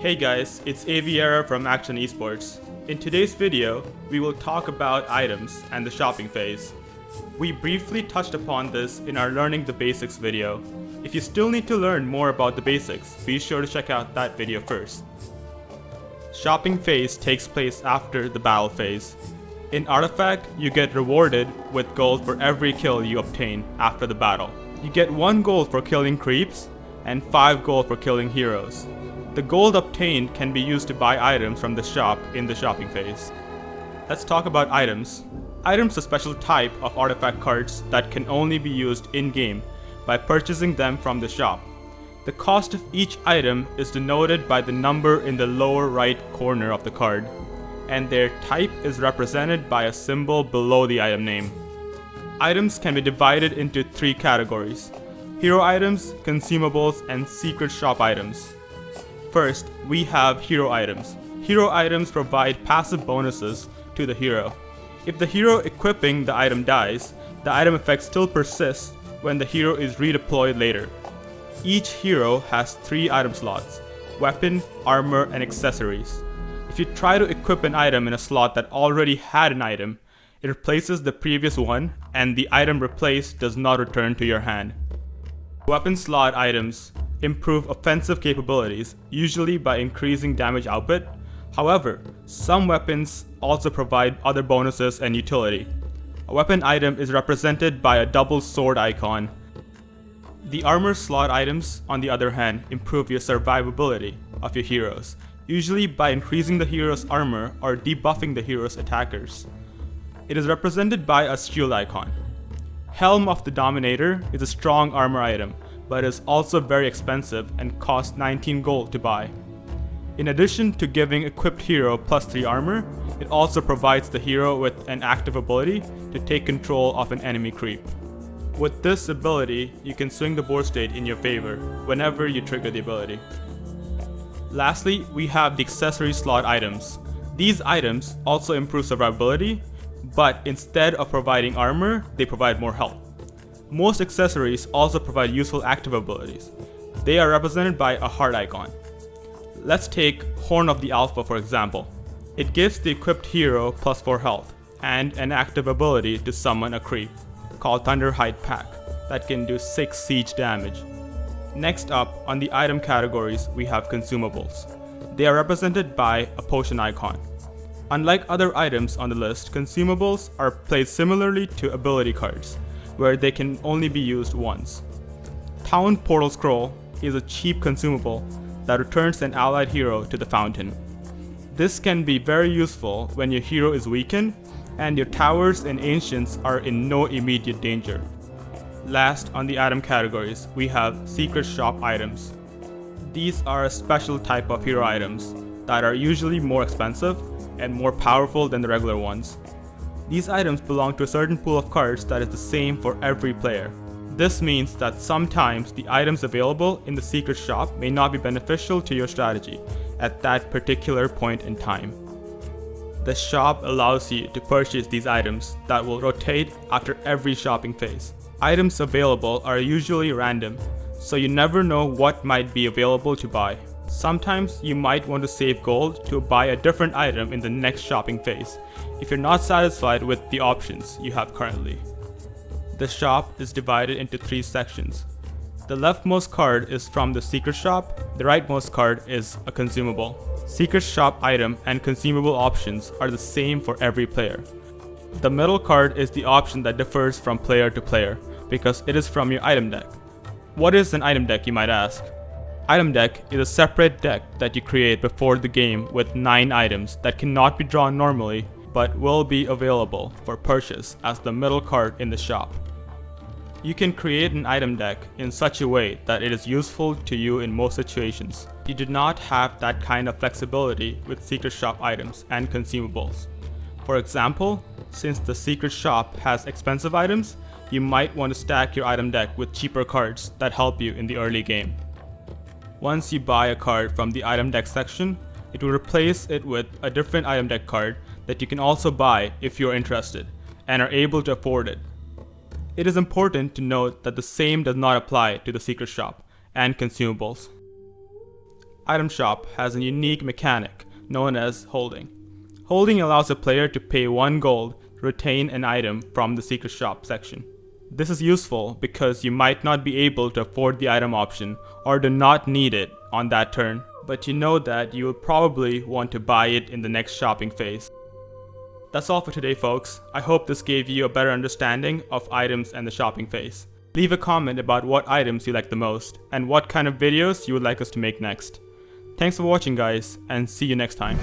Hey guys, it's Aviera from Action Esports. In today's video, we will talk about items and the shopping phase. We briefly touched upon this in our Learning the Basics video. If you still need to learn more about the basics, be sure to check out that video first. Shopping phase takes place after the battle phase. In Artifact, you get rewarded with gold for every kill you obtain after the battle. You get 1 gold for killing creeps, and 5 gold for killing heroes. The gold obtained can be used to buy items from the shop in the shopping phase. Let's talk about items. Items are a special type of artifact cards that can only be used in-game by purchasing them from the shop. The cost of each item is denoted by the number in the lower right corner of the card and their type is represented by a symbol below the item name. Items can be divided into three categories. Hero items, consumables, and secret shop items. First, we have hero items. Hero items provide passive bonuses to the hero. If the hero equipping the item dies, the item effect still persists when the hero is redeployed later. Each hero has three item slots, weapon, armor, and accessories. If you try to equip an item in a slot that already had an item, it replaces the previous one and the item replaced does not return to your hand. Weapon slot items improve offensive capabilities, usually by increasing damage output. However, some weapons also provide other bonuses and utility. A weapon item is represented by a double sword icon. The armor slot items, on the other hand, improve your survivability of your heroes, usually by increasing the hero's armor or debuffing the hero's attackers. It is represented by a shield icon. Helm of the Dominator is a strong armor item, but is also very expensive and costs 19 gold to buy. In addition to giving equipped hero plus 3 armor, it also provides the hero with an active ability to take control of an enemy creep. With this ability, you can swing the board state in your favor whenever you trigger the ability. Lastly, we have the accessory slot items. These items also improve survivability, but instead of providing armor, they provide more health. Most accessories also provide useful active abilities. They are represented by a heart icon. Let's take Horn of the Alpha for example. It gives the equipped hero plus 4 health, and an active ability to summon a creep, called Thunderhide Pack, that can do 6 siege damage. Next up, on the item categories, we have consumables. They are represented by a potion icon. Unlike other items on the list, consumables are placed similarly to ability cards, where they can only be used once. Town Portal Scroll is a cheap consumable that returns an allied hero to the fountain. This can be very useful when your hero is weakened and your towers and ancients are in no immediate danger. Last on the item categories, we have secret shop items. These are a special type of hero items that are usually more expensive and more powerful than the regular ones. These items belong to a certain pool of cards that is the same for every player. This means that sometimes the items available in the secret shop may not be beneficial to your strategy at that particular point in time. The shop allows you to purchase these items that will rotate after every shopping phase. Items available are usually random, so you never know what might be available to buy. Sometimes you might want to save gold to buy a different item in the next shopping phase, if you're not satisfied with the options you have currently. The shop is divided into three sections. The leftmost card is from the secret shop, the rightmost card is a consumable. Secret shop item and consumable options are the same for every player. The middle card is the option that differs from player to player because it is from your item deck. What is an item deck you might ask? Item deck is a separate deck that you create before the game with 9 items that cannot be drawn normally but will be available for purchase as the middle card in the shop. You can create an item deck in such a way that it is useful to you in most situations. You do not have that kind of flexibility with secret shop items and consumables. For example, since the secret shop has expensive items, you might want to stack your item deck with cheaper cards that help you in the early game. Once you buy a card from the item deck section, it will replace it with a different item deck card that you can also buy if you're interested and are able to afford it. It is important to note that the same does not apply to the secret shop and consumables. item shop has a unique mechanic known as holding. Holding allows a player to pay 1 gold to retain an item from the secret shop section. This is useful because you might not be able to afford the item option or do not need it on that turn, but you know that you will probably want to buy it in the next shopping phase. That's all for today folks. I hope this gave you a better understanding of items and the shopping phase. Leave a comment about what items you like the most and what kind of videos you would like us to make next. Thanks for watching guys and see you next time.